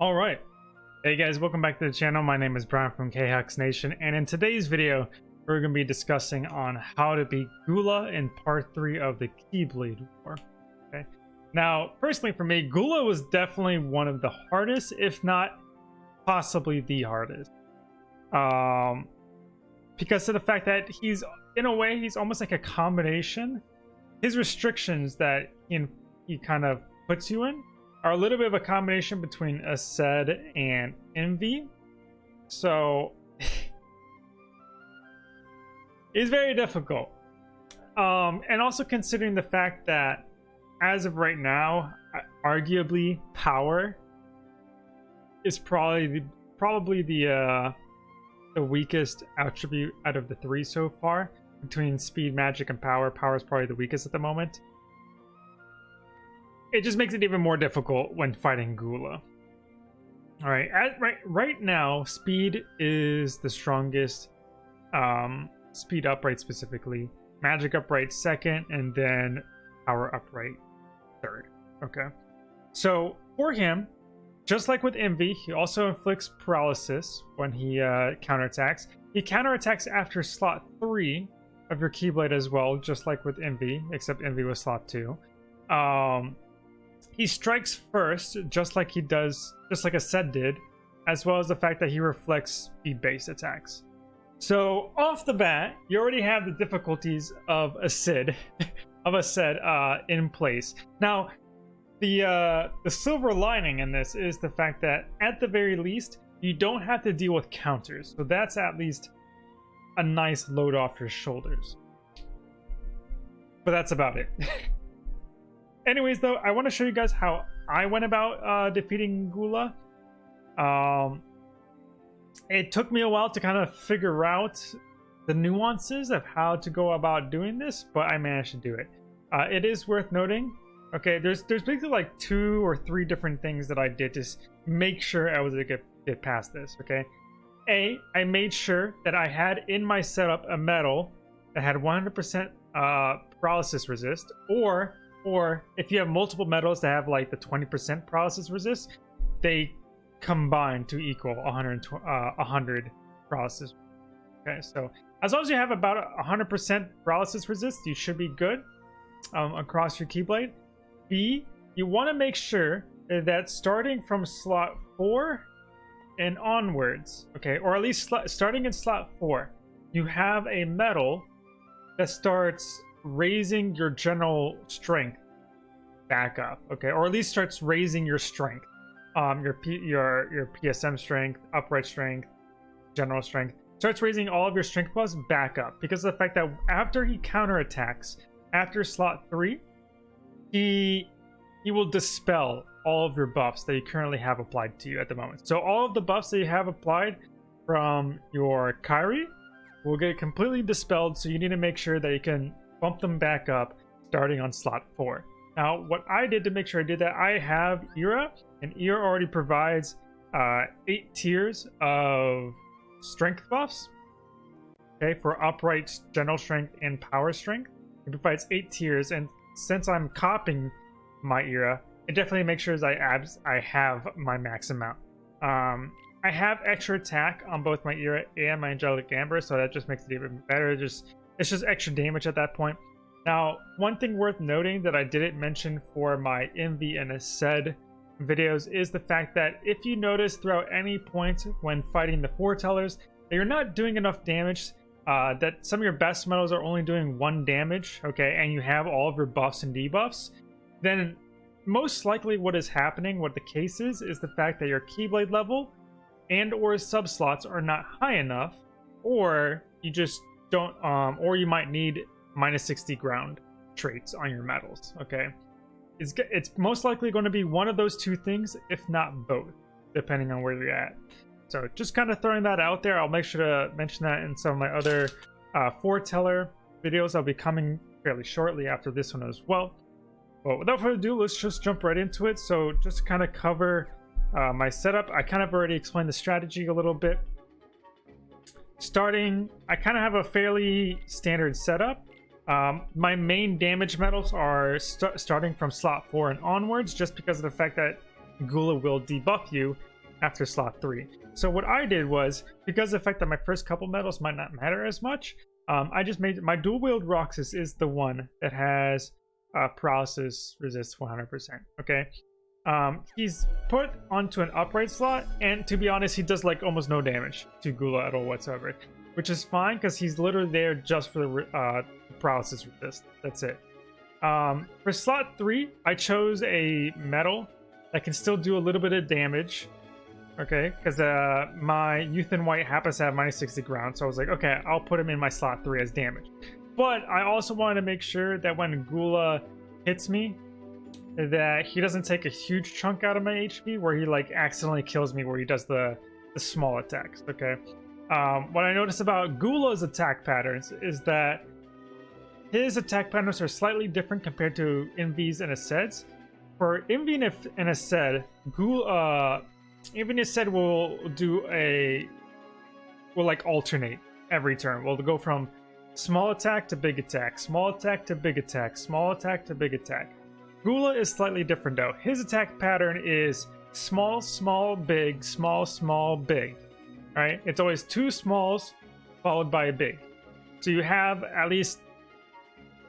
All right. Hey guys, welcome back to the channel. My name is Brian from KHux Nation, and in today's video, we're going to be discussing on how to beat Gula in part 3 of the Keyblade War. Okay. Now, personally for me, Gula was definitely one of the hardest, if not possibly the hardest. Um, because of the fact that he's, in a way, he's almost like a combination. His restrictions that he, he kind of puts you in are a little bit of a combination between Aced and Invi. So it's very difficult. Um, and also considering the fact that as of right now, arguably power is probably the, probably the uh, the weakest attribute out of the three so far. Between speed, magic, and power, power is probably the weakest at the moment it just makes it even more difficult when fighting Gula. All right, at, right right now, speed is the strongest. Um, speed upright specifically, magic upright second, and then power upright third. Okay, so for him, just like with Invi, he also inflicts paralysis when he uh, counterattacks. He counterattacks after slot three of your Keyblade as well, just like with Invi, except Envy was slot two. Um, he strikes first, just like he does, just like Aced did, as well as the fact that he reflects the base attacks. So off the bat, you already have the difficulties of Aced, of Aced uh, in place. Now, the uh, the silver lining in this is the fact that at the very least, you don't have to deal with counters. So that's at least a nice load off your shoulders. But that's about it. anyways, though, I want to show you guys how I went about uh, defeating Gula. Um, it took me a while to kind of figure out the nuances of how to go about doing this, but I managed to do it. Uh, it is worth noting. Okay, there's there's basically like two or three different things that I did to make sure I was able to get, get past this. Okay, a I made sure that I had in my setup a medal that had 100% uh, paralysis resist, or or if you have multiple medals that have like the 20% paralysis resist, they combine to equal 100, uh, 100 paralysis. Okay, so as long as you have about 100% paralysis resist, you should be good um, across your Keyblade. B, you want to make sure that starting from slot 4 and onwards, okay, or at least starting in slot 4, you have a medal that starts raising your general strength back up, okay, or at least starts raising your strength, um, your P your your PSM strength, upright strength, general strength, starts raising all of your strength plus back up because of the fact that after he counterattacks after slot three, he he will dispel all of your buffs that you currently have applied to you at the moment. So all of the buffs that you have applied from your Kairi will get completely dispelled. So you need to make sure that you can bump them back up starting on slot 4. Now, what I did to make sure I did that, I have Ira, and Ira already provides uh, 8 tiers of strength buffs, okay, for upright, general strength, and power strength. It provides 8 tiers, and since I'm copying my Ira, it definitely makes sure I, abs I have my max amount. Um, I have extra attack on both my Ira and my Angelic Amber, so that just makes it even better. Just it's just extra damage at that point. Now, one thing worth noting that I didn't mention for my Invi and Aced videos is the fact that if you notice throughout any point when fighting the foretellers that you're not doing enough damage, uh, that some of your best medals are only doing one damage, okay, and you have all of your buffs and debuffs, then most likely what is happening, what the case is, is the fact that your Keyblade level and or subslots are not high enough, or you just don't um or you might need minus 60 ground traits on your medals okay? It's it's most likely going to be one of those two things if not both depending on where you're at. So just kind of throwing that out there i'll make sure to mention that in some of my other uh foreteller videos. I'll be coming fairly shortly after this one as well. But without further ado let's just jump right into it. So just kind of cover uh, my setup. I kind of already explained the strategy a little bit starting, I kind of have a fairly standard setup. Um, my main damage medals are st starting from slot 4 and onwards, just because of the fact that Gula will debuff you after slot 3. So what I did was, because of the fact that my first couple medals might not matter as much, um, I just made my dual wield Roxas is the one that has uh, paralysis resist 100%. Okay, um, he's put onto an upright slot, and to be honest, he does like almost no damage to Gula at all whatsoever, which is fine because he's literally there just for the uh, paralysis resist. That's it. Um, for slot three, I chose a medal that can still do a little bit of damage. Okay, because uh, my Youth in White happens to have minus 60 ground, so I was like, okay, I'll put him in my slot three as damage. But I also wanted to make sure that when Gula hits me, that he doesn't take a huge chunk out of my HP where he like accidentally kills me where he does the, the small attacks, okay? Um, what I notice about Gula's attack patterns is that his attack patterns are slightly different compared to Invi's and Aced's. For Invi and Aced, Gula, uh, Invi and Aced will do a, will like alternate every turn. We'll go from small attack to big attack, small attack to big attack, small attack to big attack. Gula is slightly different though. His attack pattern is small, small, big, small, small, big. Alright? It's always two smalls followed by a big. So you have at least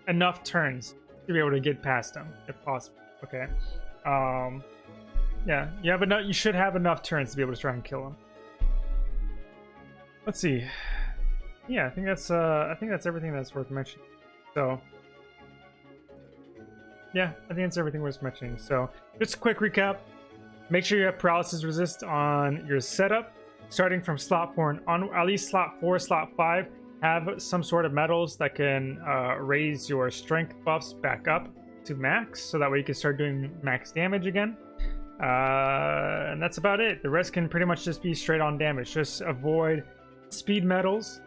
enough turns to be able to get past him, if possible. Okay. Um yeah, you have enough you should have enough turns to be able to try and kill him. Let's see. Yeah, I think that's uh I think that's everything that's worth mentioning. So yeah, I think that's everything worth mentioning. So just a quick recap. Make sure you have paralysis resist on your setup, starting from slot four and on at least slot four, slot five. Have some sort of medals that can uh, raise your strength buffs back up to max, so that way you can start doing max damage again. Uh, and that's about it. The rest can pretty much just be straight on damage. Just avoid speed medals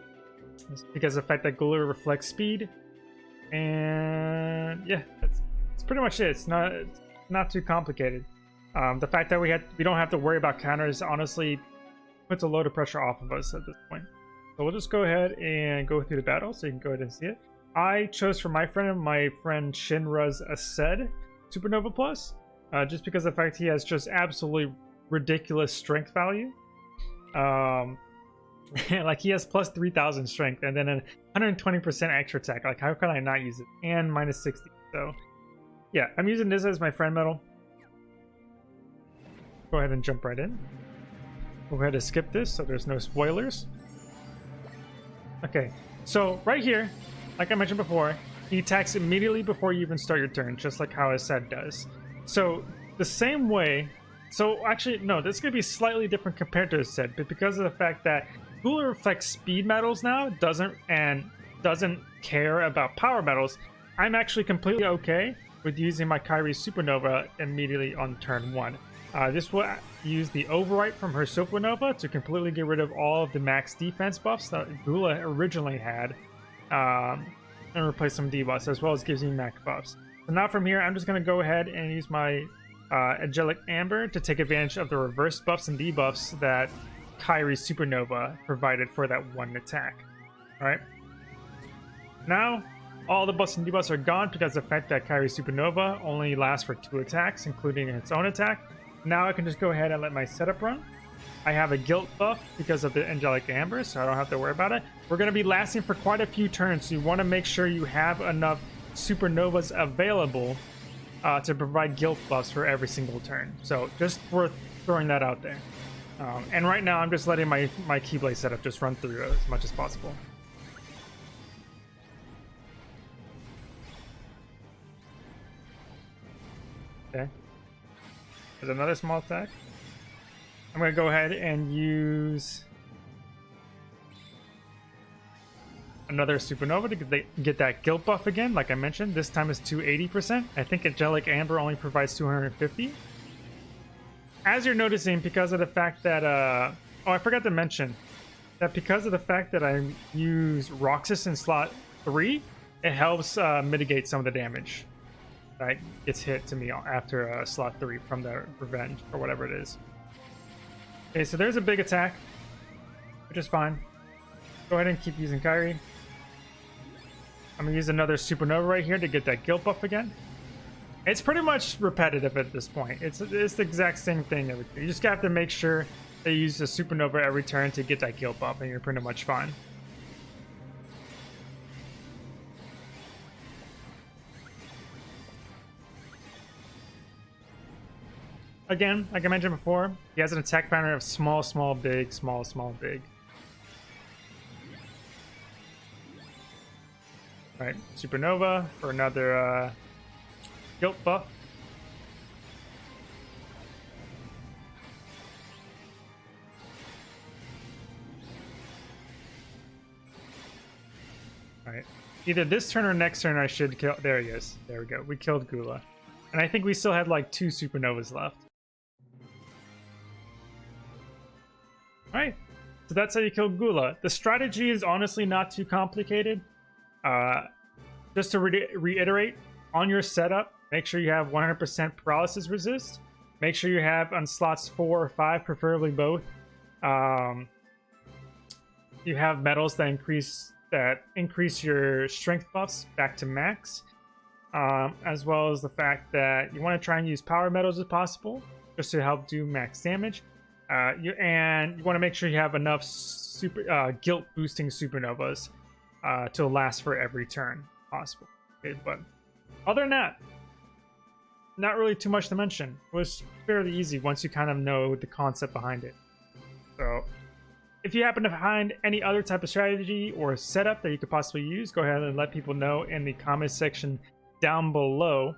because the fact that Gula reflects speed. And yeah, that's that's pretty much it. It's not it's not too complicated. Um, the fact that we had we don't have to worry about counters honestly puts a load of pressure off of us at this point. So we'll just go ahead and go through the battle so you can go ahead and see it. I chose for my friend my friend Shinra's Aced Supernova Plus, uh, just because of the fact he has just absolutely ridiculous strength value. Um, like he has plus 3000 strength and then a 120% extra attack. Like how can I not use it? And minus 60. So yeah, I'm using this as my friend medal. Go ahead and jump right in. We'll go ahead and skip this so there's no spoilers. Okay, so right here, like I mentioned before, he attacks immediately before you even start your turn, just like how Aced does. So the same way, so actually, no, this is going to be slightly different compared to Aced, but because of the fact that Gula reflects speed medals now, doesn't and doesn't care about power medals, I'm actually completely okay with using my Kairi Supernova immediately on turn 1. Uh, this will use the Overwrite from her Supernova to completely get rid of all of the max defense buffs that Gula originally had um, and replace some debuffs as well as gives me max buffs. So now from here, I'm just going to go ahead and use my uh, Angelic Amber to take advantage of the reverse buffs and debuffs that Kairi Supernova provided for that one attack. Alright. Now, all the buffs and debuffs are gone because the fact that Kairi Supernova only lasts for two attacks, including its own attack. Now I can just go ahead and let my setup run. I have a guilt buff because of the Angelic Amber, so I don't have to worry about it. We're going to be lasting for quite a few turns, so you want to make sure you have enough Supernovas available uh, to provide guilt buffs for every single turn. So just worth throwing that out there. Um, and right now I'm just letting my, my Keyblade setup just run through as much as possible. Okay. There's another small attack. I'm going to go ahead and use another supernova to get, that guilt buff again, like I mentioned. This time is 280%. I think Angelic Amber only provides 250. As you're noticing, because of the fact that... Uh, oh, I forgot to mention that because of the fact that I use Roxas in slot 3, it helps uh, mitigate some of the damage that gets hit to me after uh, slot 3 from the revenge or whatever it is. Okay, so there's a big attack, which is fine. Go ahead and keep using Kairi. I'm gonna use another supernova right here to get that guilt buff again. It's pretty much repetitive at this point. It's, it's the exact same thing. You just have to make sure they use a supernova every turn to get that guilt buff, and you're pretty much fine. Again, like I mentioned before, he has an attack pattern of small, small, big, small, small, big. All right, Supernova for another uh, guilt buff. Alright. Either this turn or next turn I should kill... There he is. There we go. We killed Gula. And I think we still had like two Supernovas left. So that's how you kill Gula. The strategy is honestly not too complicated. Uh, just to re reiterate, on your setup, make sure you have 100% paralysis resist. Make sure you have on slots 4 or 5, preferably both. Um, you have medals that increase that increase your strength buffs back to max, um, as well as the fact that you want to try and use power medals if possible, just to help do max damage. Uh, you, and you want to make sure you have enough super uh, guilt boosting supernovas uh, to last for every turn possible. Okay, but other than that, not really too much to mention. It was fairly easy once you kind of know the concept behind it. So if you happen to find any other type of strategy or setup that you could possibly use, go ahead and let people know in the comments section down below.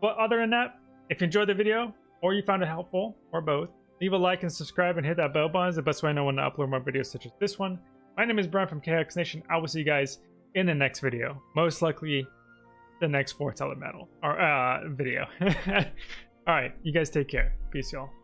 But other than that, if you enjoyed the video or you found it helpful, or both, leave a like and subscribe and hit that bell button. It's the best way I know when to upload more videos such as this one. My name is Brian from KX Nation. I will see you guys in the next video. Most likely the next Fourth Elemental or uh, video. All right, you guys take care. Peace, y'all.